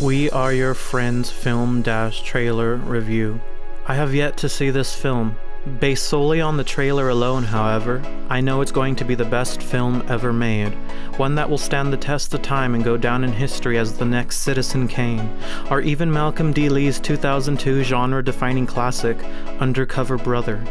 We Are Your Friends film dash trailer review. I have yet to see this film. Based solely on the trailer alone, however, I know it's going to be the best film ever made, one that will stand the test of time and go down in history as the next Citizen Kane, or even Malcolm D. Lee's 2002 genre defining classic, Undercover Brother.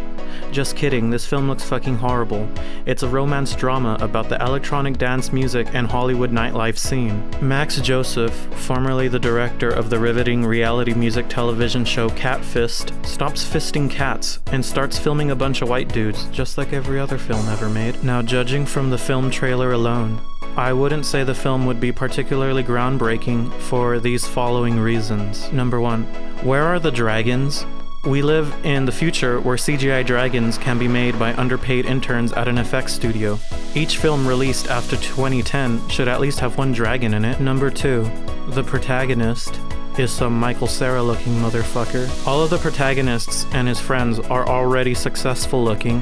Just kidding, this film looks fucking horrible. It's a romance drama about the electronic dance music and Hollywood nightlife scene. Max Joseph, formerly the director of the riveting reality music television show Cat Fist, stops fisting cats and starts filming a bunch of white dudes, just like every other film ever made. Now, judging from the film trailer alone, I wouldn't say the film would be particularly groundbreaking for these following reasons. Number one, where are the dragons? We live in the future where CGI dragons can be made by underpaid interns at an effects studio. Each film released after 2010 should at least have one dragon in it. Number 2. The protagonist is some Michael Cera looking motherfucker. All of the protagonists and his friends are already successful looking,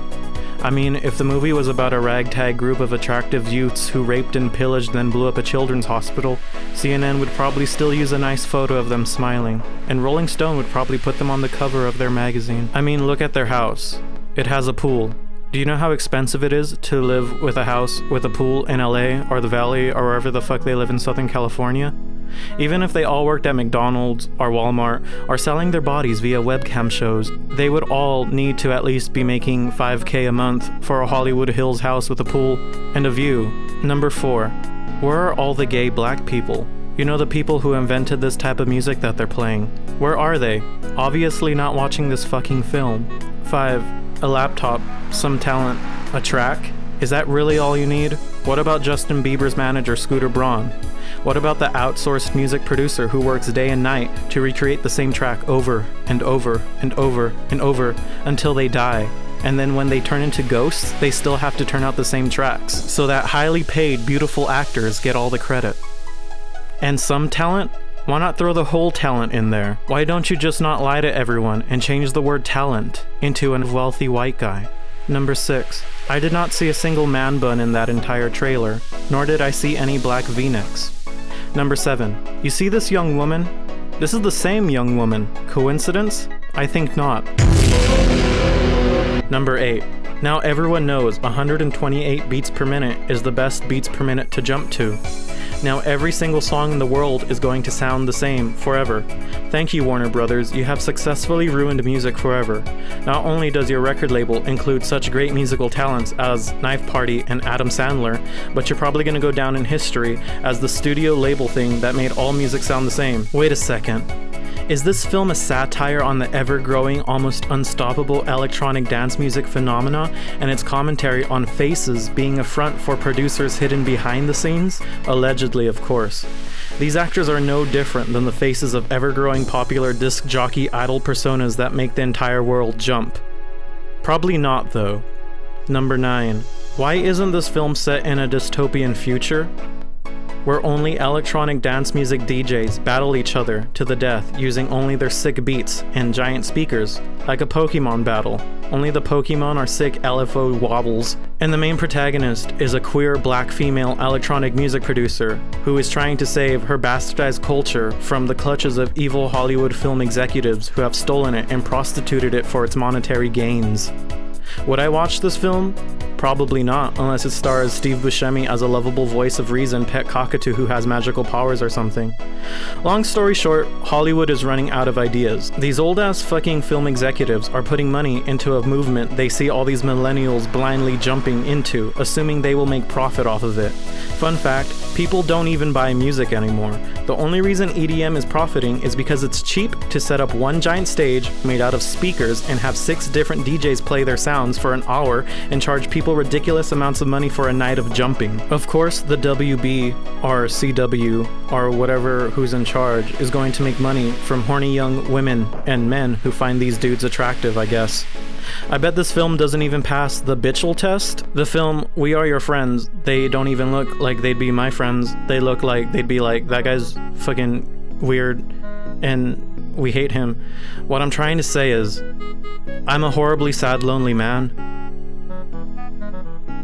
I mean, if the movie was about a ragtag group of attractive youths who raped and pillaged then blew up a children's hospital, CNN would probably still use a nice photo of them smiling, and Rolling Stone would probably put them on the cover of their magazine. I mean, look at their house. It has a pool. Do you know how expensive it is to live with a house with a pool in LA or the Valley or wherever the fuck they live in Southern California? Even if they all worked at McDonald's or Walmart or selling their bodies via webcam shows, they would all need to at least be making 5k a month for a Hollywood Hills house with a pool and a view. Number 4. Where are all the gay black people? You know the people who invented this type of music that they're playing. Where are they? Obviously not watching this fucking film. 5. A laptop, some talent, a track? Is that really all you need? What about Justin Bieber's manager Scooter Braun? What about the outsourced music producer who works day and night to recreate the same track over and over and over and over until they die? And then when they turn into ghosts, they still have to turn out the same tracks, so that highly paid, beautiful actors get all the credit. And some talent? Why not throw the whole talent in there? Why don't you just not lie to everyone and change the word talent into a wealthy white guy? Number 6. I did not see a single man bun in that entire trailer, nor did I see any black v-necks. Number 7. You see this young woman? This is the same young woman. Coincidence? I think not. Number 8. Now everyone knows 128 beats per minute is the best beats per minute to jump to. Now every single song in the world is going to sound the same forever. Thank you Warner Brothers, you have successfully ruined music forever. Not only does your record label include such great musical talents as Knife Party and Adam Sandler, but you're probably gonna go down in history as the studio label thing that made all music sound the same. Wait a second. Is this film a satire on the ever growing, almost unstoppable electronic dance music phenomena and its commentary on faces being a front for producers hidden behind the scenes? Allegedly, of course. These actors are no different than the faces of ever growing popular disc jockey idol personas that make the entire world jump. Probably not, though. Number 9. Why isn't this film set in a dystopian future? Where only electronic dance music DJs battle each other to the death using only their sick beats and giant speakers, like a Pokemon battle. Only the Pokemon are sick LFO wobbles, and the main protagonist is a queer black female electronic music producer who is trying to save her bastardized culture from the clutches of evil Hollywood film executives who have stolen it and prostituted it for its monetary gains. Would I watch this film? Probably not, unless it stars Steve Buscemi as a lovable voice of reason pet cockatoo who has magical powers or something. Long story short, Hollywood is running out of ideas. These old ass fucking film executives are putting money into a movement they see all these millennials blindly jumping into, assuming they will make profit off of it. Fun fact people don't even buy music anymore. The only reason EDM is profiting is because it's cheap to set up one giant stage made out of speakers and have six different DJs play their sounds for an hour and charge people ridiculous amounts of money for a night of jumping. Of course, the WB or CW or whatever who's in charge is going to make money from horny young women and men who find these dudes attractive, I guess. I bet this film doesn't even pass the Bitchel test. The film We Are Your Friends, they don't even look like they'd be my friends. They look like they'd be like, that guy's fucking weird and we hate him. What I'm trying to say is, I'm a horribly sad, lonely man thank you